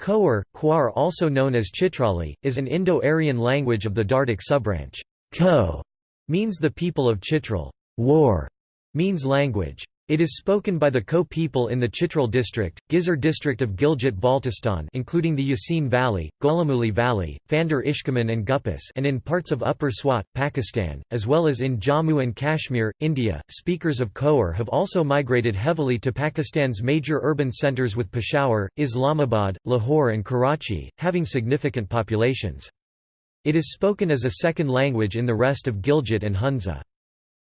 Khowar, Khwar also known as Chitrali, is an Indo-Aryan language of the Dardic subbranch. Kho means the people of Chitral. War means language. It is spoken by the Kho people in the Chitral district, Ghizer district of Gilgit-Baltistan including the Yasin Valley, Golaghmuli Valley, Phandar Ishkoman and Gupis and in parts of Upper Swat, Pakistan, as well as in Jammu and Kashmir, India. Speakers of Khowar have also migrated heavily to Pakistan's major urban centres with Peshawar, Islamabad, Lahore and Karachi, having significant populations. It is spoken as a second language in the rest of Gilgit and Hunza.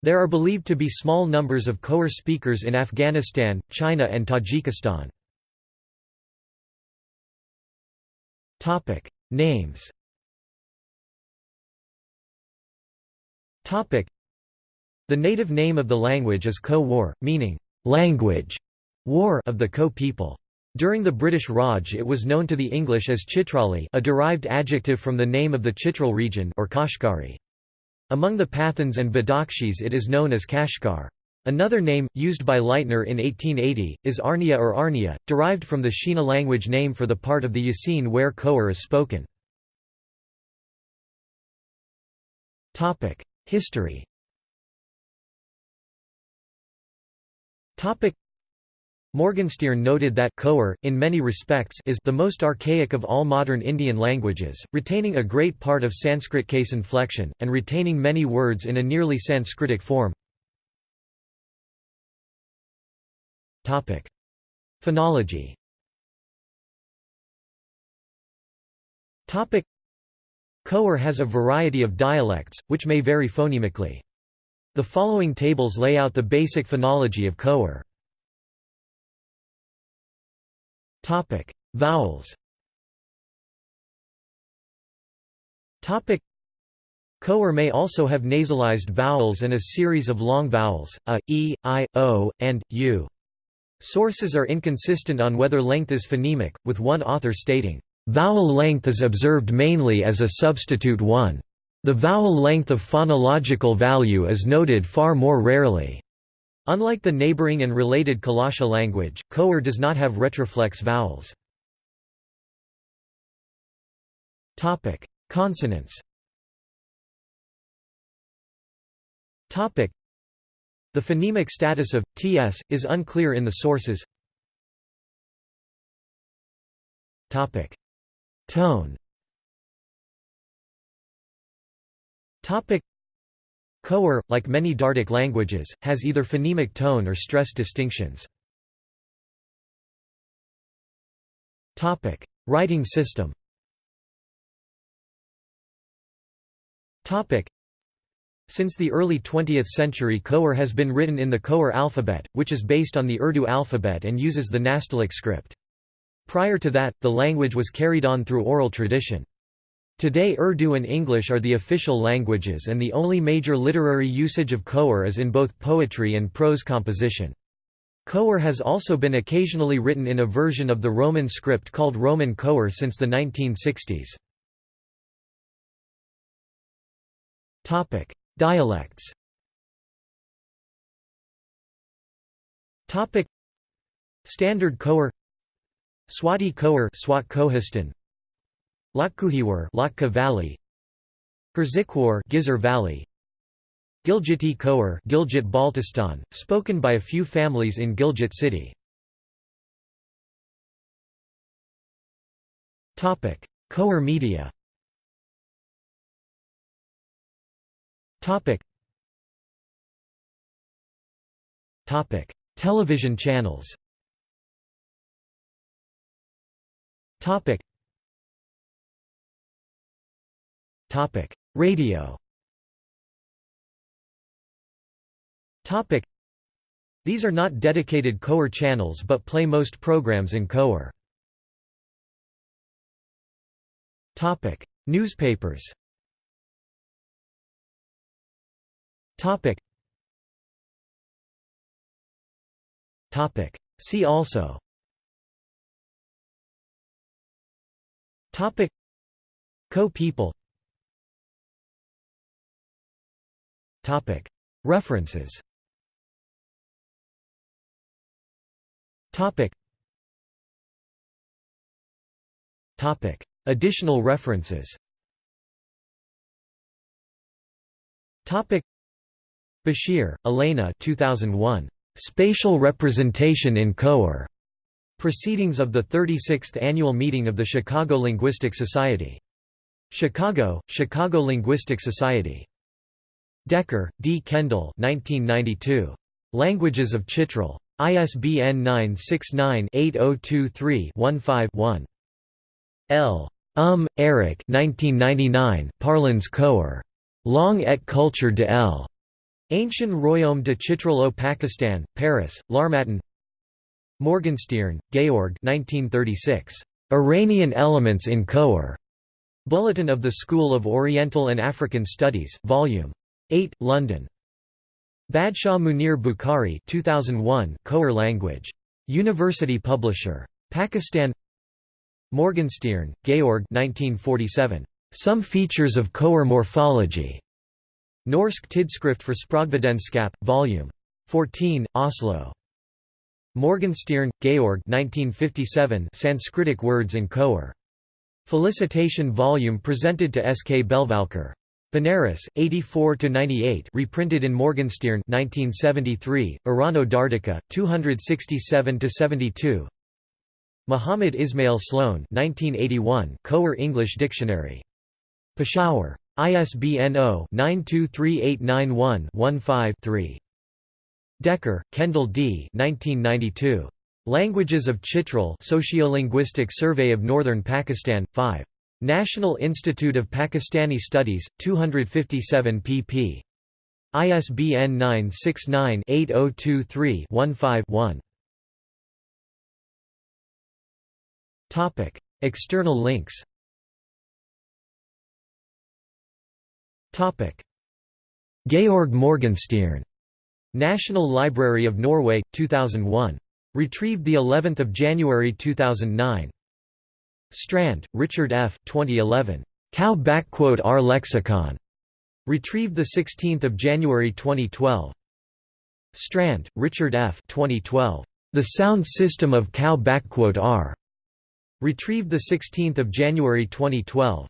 There are believed to be small numbers of Khowar speakers in Afghanistan, China and Tajikistan. Names The native name of the language is Kho War, meaning, language war of the Kho people. During the British Raj it was known to the English as Chitrali a derived adjective from the name of the Chitral region or Kashgari. Among the Pathans and Badakhshis it is known as Kashgar. Another name, used by Leitner in 1880, is Arnia or Arnia, derived from the Shina language name for the part of the Yasin where Khowar is spoken. History Morgenstierne noted that Khowar, in many respects is the most archaic of all modern Indian languages, retaining a great part of Sanskrit case inflection, and retaining many words in a nearly Sanskritic form. Phonology Khowar has a variety of dialects, which may vary phonemically. The following tables lay out the basic phonology of Khowar. Topic: Vowels. Topic: Khowar may also have nasalized vowels and a series of long vowels, a, e, i, o, and u. Sources are inconsistent on whether length is phonemic, with one author stating, "...vowel length is observed mainly as a substitute one. The vowel length of phonological value is noted far more rarely." Unlike the neighboring and related Kalasha language, Khowar does not have retroflex vowels. Topic: Consonants Topic: The phonemic status of ts is unclear in the sources. Topic: Tone. Topic: Khowar, like many Dardic languages, has either phonemic tone or stress distinctions. Writing system Since the early 20th century Khowar has been written in the Khowar alphabet, which is based on the Urdu alphabet and uses the Nastaliq script. Prior to that, the language was carried on through oral tradition. Today Urdu and English are the official languages and the only major literary usage of Khowar is in both poetry and prose composition. Khowar has also been occasionally written in a version of the Roman script called Roman Khowar since the 1960s. Dialects Standard Khowar Swati Khowar Swat Latkuhiwar Latka Valley Gurzikwar Ghizer Valley Gilgiti Khowar Gilgit Baltistan, spoken by a few families in Gilgit city. Topic: Khowar media. Topic. Topic: Television channels. Topic: Radio. Topic: These are not dedicated Khowar channels but play most programs in. Topic: Newspapers. Topic. Topic. See also. Topic. Kho people References Additional references Bashir, Elena 2001. Spatial Representation in Khowar. Proceedings of the 36th Annual Meeting of the Chicago Linguistic Society. Chicago, Chicago Linguistic Society. Decker, D. Kendall 1992. Languages of Chitral. ISBN 969-8023-15-1. L. Um, Eric 1999, Parlons Khowar. Langue et culture de L. Ancien Royaume de Chitral au Pakistan, Paris, L'Harmattan Morgenstierne, Georg 1936. Iranian Elements in Khowar. Bulletin of the School of Oriental and African Studies, Vol. 8, London. Badshah Munir Bukhari 2001 Khowar language. University Publisher. Pakistan Morgenstierne, Georg 1947. Some Features of Khowar Morphology. Norsk Tidskrift for Sprogvidenskap, Vol. 14, Oslo. Morgenstierne, Georg 1957 Sanskritic words in Khowar. Felicitation volume presented to S. K. Belvalkar. Benares, 84–98 reprinted in Morgenstierne 1973, Irano Dardica, 267–72 Muhammad Ismail Sloan 1981 Khowar English Dictionary. Peshawar. ISBN 0-923891-15-3. Decker, Kendall D. 1992. Languages of Chitral Sociolinguistic Survey of Northern Pakistan, 5. National Institute of Pakistani Studies, 257 pp. ISBN 969-8023-15-1 External links Georg Morgenstierne National Library of Norway, 2001. Retrieved the 11th of January 2009. Strand, Richard F. 2011. Cow R lexicon. Retrieved the 16th of January 2012. Strand, Richard F. 2012. The Sound System of Cow R. Retrieved the 16th of January 2012.